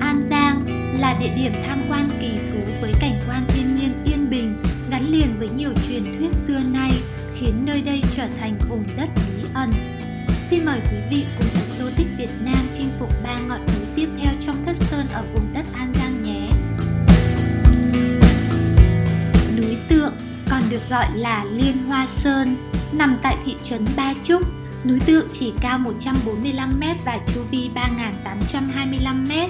An Giang là địa điểm tham quan kỳ thú với cảnh quan thiên nhiên yên bình, gắn liền với nhiều truyền thuyết xưa nay, khiến nơi đây trở thành vùng đất bí ẩn. Xin mời quý vị cùng Exotic Việt Nam chinh phục ba ngọn núi tiếp theo trong Thất Sơn ở vùng đất An Giang nhé. Núi Tượng còn được gọi là Liên Hoa Sơn, nằm tại thị trấn Ba Trúc, Núi Tượng chỉ cao 145m và chu vi 3.825m.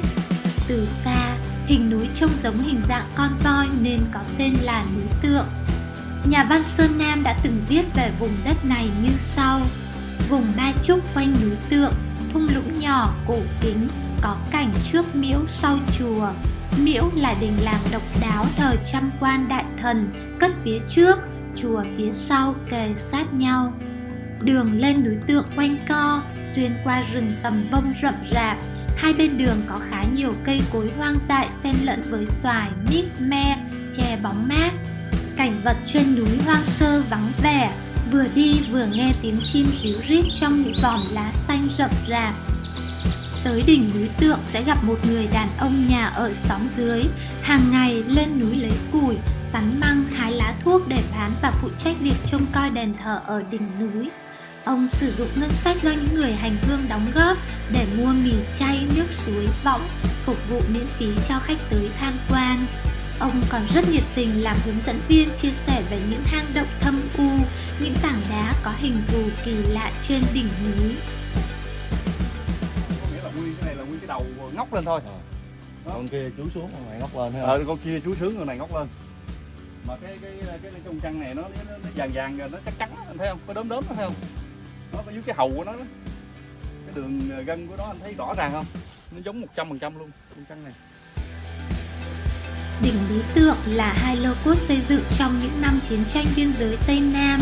Từ xa, hình núi trông giống hình dạng con voi nên có tên là núi Tượng. Nhà văn Sơn Nam đã từng viết về vùng đất này như sau. Vùng Ba Trúc quanh núi Tượng, thung lũng nhỏ, cổ kính, có cảnh trước miễu sau chùa. Miễu là đình làng độc đáo thờ trăm quan đại thần, cất phía trước, chùa phía sau kề sát nhau. Đường lên núi tượng quanh co, xuyên qua rừng tầm vông rậm rạp. Hai bên đường có khá nhiều cây cối hoang dại xen lẫn với xoài, mít, me, chè bóng mát. Cảnh vật trên núi hoang sơ vắng vẻ, vừa đi vừa nghe tiếng chim ríu rít trong những vòm lá xanh rậm rạp. Tới đỉnh núi tượng sẽ gặp một người đàn ông nhà ở xóm dưới, hàng ngày lên núi lấy củi, sắn măng, hái lá thuốc để bán và phụ trách việc trông coi đền thờ ở đỉnh núi. Ông sử dụng ngân sách do những người hành hương đóng góp để mua mì chay, nước suối, võng, phục vụ miễn phí cho khách tới tham quan. Ông còn rất nhiệt tình làm hướng dẫn viên chia sẻ về những hang động thâm u, những tảng đá có hình thù kỳ lạ trên đỉnh núi. nghĩa là nguyên cái này là nguyên cái đầu ngóc lên thôi Ờ. con kia chú xuống con này ngóc lên thấy không? ờ con kia chú sướng con này ngóc lên mà cái cái cái, cái trong trăng này nó, nó, nó vàng vàng rồi nó trắng trắng anh thấy không có đốm đốm nó thấy không nó có dưới cái hầu của nó đó. cái đường ờ, gân của nó anh thấy rõ ràng không nó giống một trăm phần trăm luôn con trăng này Đỉnh Lý Tượng là hai lô cốt xây dựng trong những năm chiến tranh biên giới Tây Nam.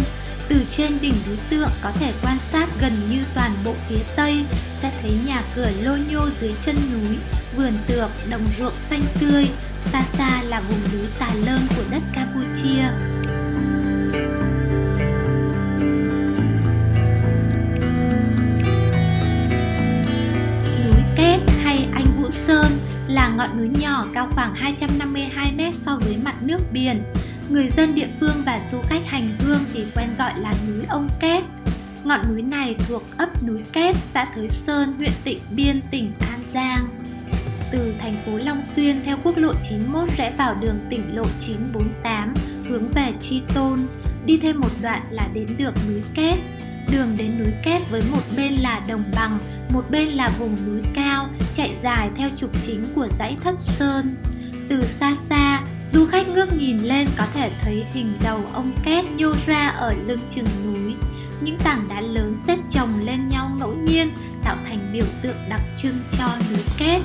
Từ trên đỉnh Lý Tượng có thể quan sát gần như toàn bộ phía Tây, sẽ thấy nhà cửa lô nhô dưới chân núi, vườn tược, đồng ruộng xanh tươi. Xa xa là vùng núi Tà Lơn của đất Campuchia. Ngọn núi nhỏ cao khoảng 252m so với mặt nước biển. Người dân địa phương và du khách hành hương thì quen gọi là núi Ông Kết. Ngọn núi này thuộc ấp núi Kết, xã Thới Sơn, huyện Tịnh Biên, tỉnh An Giang. Từ thành phố Long Xuyên theo quốc lộ 91 rẽ vào đường tỉnh lộ 948 hướng về Tri Tôn. Đi thêm một đoạn là đến được núi Kết. Đường đến núi Kết với một bên là đồng bằng, một bên là vùng núi cao, chạy dài theo trục chính của dãy Thất Sơn. Từ xa xa, du khách ngước nhìn lên có thể thấy hình đầu ông Kết nhô ra ở lưng chừng núi. Những tảng đá lớn xếp chồng lên nhau ngẫu nhiên tạo thành biểu tượng đặc trưng cho núi Kết.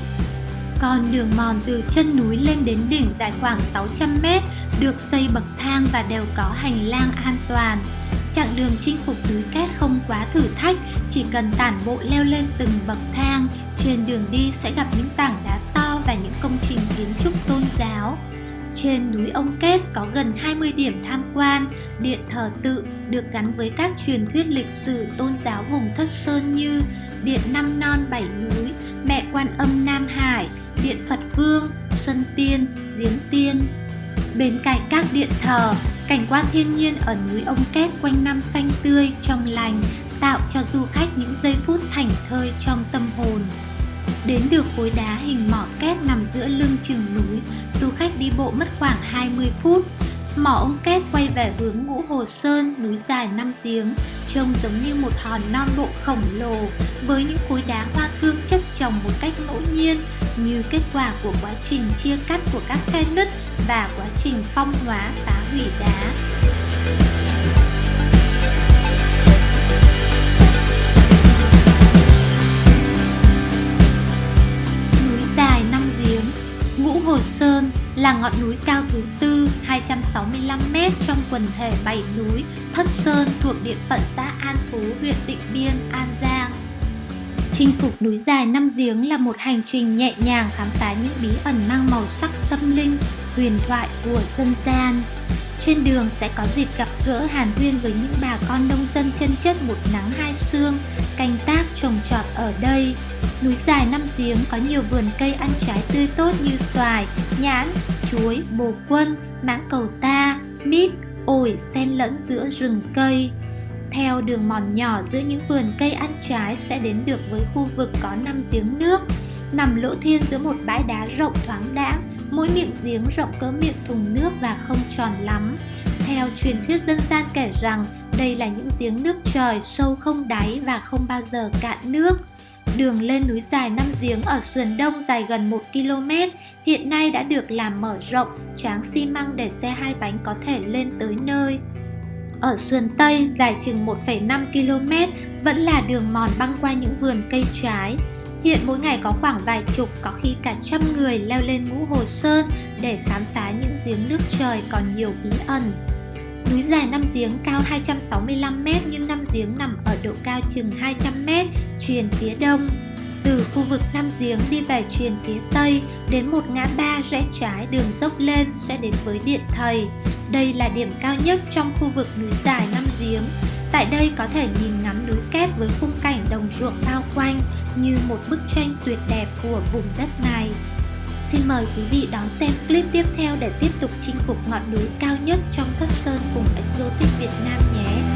Còn đường mòn từ chân núi lên đến đỉnh dài khoảng 600 mét được xây bậc thang và đều có hành lang an toàn. Chặng đường chinh phục núi Kết không quá thử thách, chỉ cần tản bộ leo lên từng bậc thang, trên đường đi sẽ gặp những tảng đá to và những công trình kiến trúc tôn giáo. Trên núi Ông Kết có gần 20 điểm tham quan, điện thờ tự được gắn với các truyền thuyết lịch sử tôn giáo vùng Thất Sơn như Điện Năm Non Bảy Núi, Mẹ Quan Âm Nam Hải, Điện Phật Vương, Xuân Tiên, Giếng Tiên. Bên cạnh các điện thờ, cảnh quan thiên nhiên ở núi Ông Kết quanh năm xanh tươi, trong lành, tạo cho du khách những giây phút thảnh thơi trong tâm hồn. Đến được khối đá hình mỏ két nằm giữa lưng chừng núi, du khách đi bộ mất khoảng 20 phút. Mỏ ông két quay về hướng ngũ Hồ Sơn, núi dài năm giếng, trông giống như một hòn non bộ khổng lồ với những khối đá hoa cương chất chồng một cách ngẫu nhiên như kết quả của quá trình chia cắt của các khe nứt và quá trình phong hóa phá hủy đá. Núi dài năm giếng Ngũ Hồ Sơn là ngọn núi cao thứ 265m trong quần thể bảy núi Thất Sơn thuộc địa phận xã An Phú, huyện Tịnh Biên, An Giang. Chinh phục núi dài năm giếng là một hành trình nhẹ nhàng khám phá những bí ẩn mang màu sắc tâm linh, huyền thoại của dân gian. Trên đường sẽ có dịp gặp gỡ hàn huyên với những bà con nông dân chân chất một nắng hai sương, canh tác trồng trọt ở đây. Núi dài năm giếng có nhiều vườn cây ăn trái tươi tốt như xoài, nhãn, chuối, bồ quân, mãng cầu ta, mít, ổi xen lẫn giữa rừng cây. Theo đường mòn nhỏ giữa những vườn cây ăn trái sẽ đến được với khu vực có năm giếng nước, nằm lỗ thiên giữa một bãi đá rộng thoáng đãng, mỗi miệng giếng rộng cỡ miệng thùng nước và không tròn lắm. Theo truyền thuyết dân gian kể rằng đây là những giếng nước trời sâu không đáy và không bao giờ cạn nước. Đường lên núi dài năm giếng ở sườn đông dài gần 1 km hiện nay đã được làm mở rộng, tráng xi măng để xe hai bánh có thể lên tới nơi. Ở sườn Tây dài chừng 1,5 km vẫn là đường mòn băng qua những vườn cây trái. Hiện mỗi ngày có khoảng vài chục, có khi cả trăm người leo lên ngũ Hồ Sơn để khám phá những giếng nước trời còn nhiều bí ẩn. Núi dài năm giếng cao 265m nhưng năm giếng nằm ở độ cao chừng 200m, truyền phía đông. Từ khu vực năm Giếng đi về truyền phía Tây, đến một ngã ba rẽ trái đường dốc lên sẽ đến với Điện Thầy. Đây là điểm cao nhất trong khu vực núi dài năm Giếng. Tại đây có thể nhìn ngắm núi kép với khung cảnh đồng ruộng bao quanh như một bức tranh tuyệt đẹp của vùng đất này. Xin mời quý vị đón xem clip tiếp theo để tiếp tục chinh phục ngọn núi cao nhất trong các sơn cùng Exotic Việt Nam nhé!